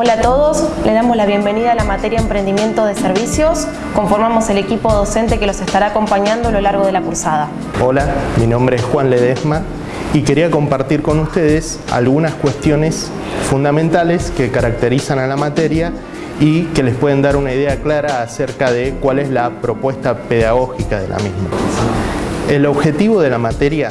Hola a todos, le damos la bienvenida a la materia Emprendimiento de Servicios. Conformamos el equipo docente que los estará acompañando a lo largo de la cursada. Hola, mi nombre es Juan Ledesma y quería compartir con ustedes algunas cuestiones fundamentales que caracterizan a la materia y que les pueden dar una idea clara acerca de cuál es la propuesta pedagógica de la misma. El objetivo de la materia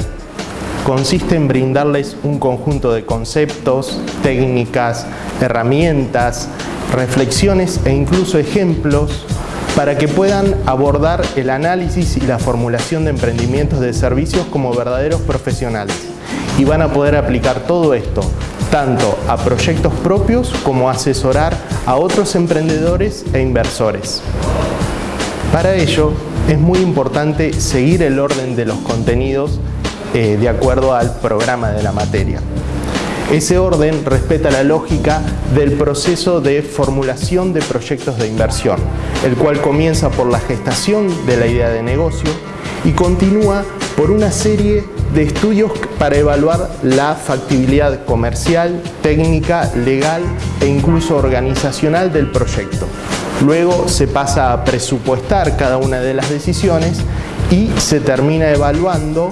consiste en brindarles un conjunto de conceptos, técnicas, herramientas, reflexiones e incluso ejemplos para que puedan abordar el análisis y la formulación de emprendimientos de servicios como verdaderos profesionales. Y van a poder aplicar todo esto tanto a proyectos propios como asesorar a otros emprendedores e inversores. Para ello, es muy importante seguir el orden de los contenidos eh, de acuerdo al programa de la materia. Ese orden respeta la lógica del proceso de formulación de proyectos de inversión, el cual comienza por la gestación de la idea de negocio y continúa por una serie de estudios para evaluar la factibilidad comercial, técnica, legal e incluso organizacional del proyecto. Luego se pasa a presupuestar cada una de las decisiones y se termina evaluando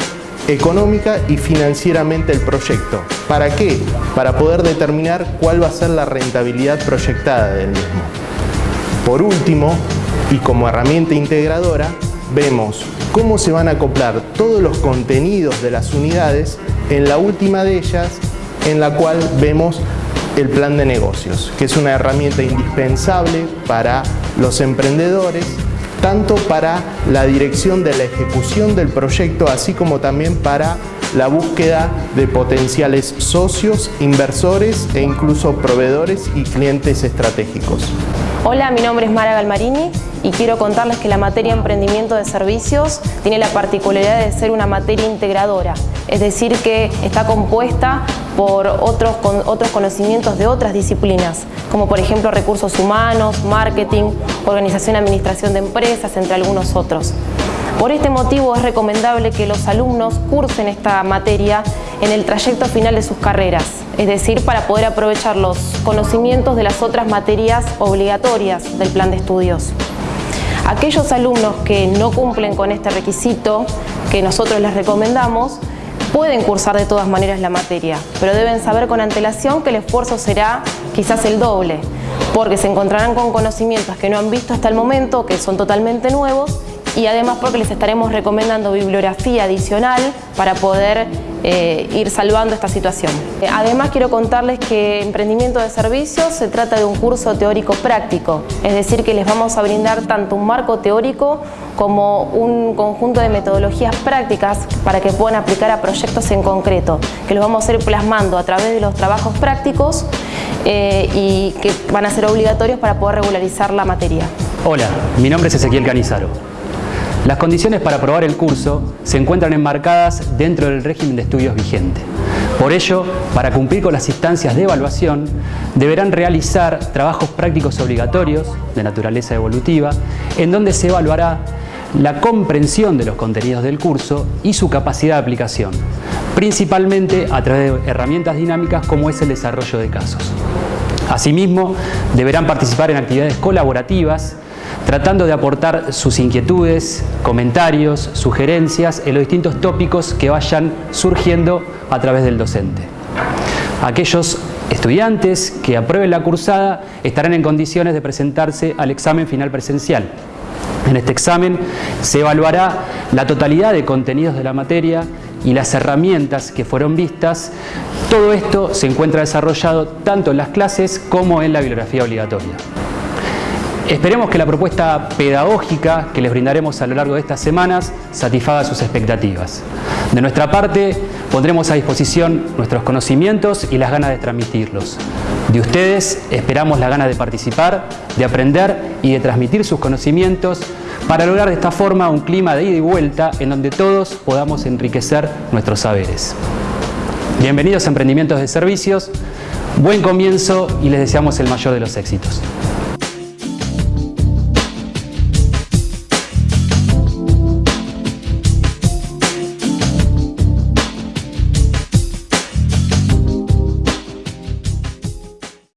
económica y financieramente el proyecto. ¿Para qué? Para poder determinar cuál va a ser la rentabilidad proyectada del mismo. Por último, y como herramienta integradora, vemos cómo se van a acoplar todos los contenidos de las unidades en la última de ellas, en la cual vemos el plan de negocios, que es una herramienta indispensable para los emprendedores tanto para la dirección de la ejecución del proyecto, así como también para la búsqueda de potenciales socios, inversores e incluso proveedores y clientes estratégicos. Hola, mi nombre es Mara Galmarini y quiero contarles que la materia Emprendimiento de Servicios tiene la particularidad de ser una materia integradora, es decir que está compuesta por otros, otros conocimientos de otras disciplinas, como por ejemplo recursos humanos, marketing, organización y administración de empresas, entre algunos otros. Por este motivo es recomendable que los alumnos cursen esta materia en el trayecto final de sus carreras, es decir, para poder aprovechar los conocimientos de las otras materias obligatorias del plan de estudios. Aquellos alumnos que no cumplen con este requisito que nosotros les recomendamos, pueden cursar de todas maneras la materia, pero deben saber con antelación que el esfuerzo será quizás el doble, porque se encontrarán con conocimientos que no han visto hasta el momento, que son totalmente nuevos, y además porque les estaremos recomendando bibliografía adicional para poder eh, ir salvando esta situación. Eh, además quiero contarles que Emprendimiento de Servicios se trata de un curso teórico práctico, es decir que les vamos a brindar tanto un marco teórico como un conjunto de metodologías prácticas para que puedan aplicar a proyectos en concreto, que los vamos a ir plasmando a través de los trabajos prácticos eh, y que van a ser obligatorios para poder regularizar la materia. Hola, mi nombre es Ezequiel Canizaro. Las condiciones para aprobar el curso se encuentran enmarcadas dentro del régimen de estudios vigente. Por ello, para cumplir con las instancias de evaluación, deberán realizar trabajos prácticos obligatorios de naturaleza evolutiva, en donde se evaluará la comprensión de los contenidos del curso y su capacidad de aplicación, principalmente a través de herramientas dinámicas como es el desarrollo de casos. Asimismo, deberán participar en actividades colaborativas tratando de aportar sus inquietudes, comentarios, sugerencias en los distintos tópicos que vayan surgiendo a través del docente. Aquellos estudiantes que aprueben la cursada estarán en condiciones de presentarse al examen final presencial. En este examen se evaluará la totalidad de contenidos de la materia y las herramientas que fueron vistas. Todo esto se encuentra desarrollado tanto en las clases como en la bibliografía obligatoria. Esperemos que la propuesta pedagógica que les brindaremos a lo largo de estas semanas satisfaga sus expectativas. De nuestra parte, pondremos a disposición nuestros conocimientos y las ganas de transmitirlos. De ustedes esperamos la gana de participar, de aprender y de transmitir sus conocimientos para lograr de esta forma un clima de ida y vuelta en donde todos podamos enriquecer nuestros saberes. Bienvenidos a Emprendimientos de Servicios, buen comienzo y les deseamos el mayor de los éxitos.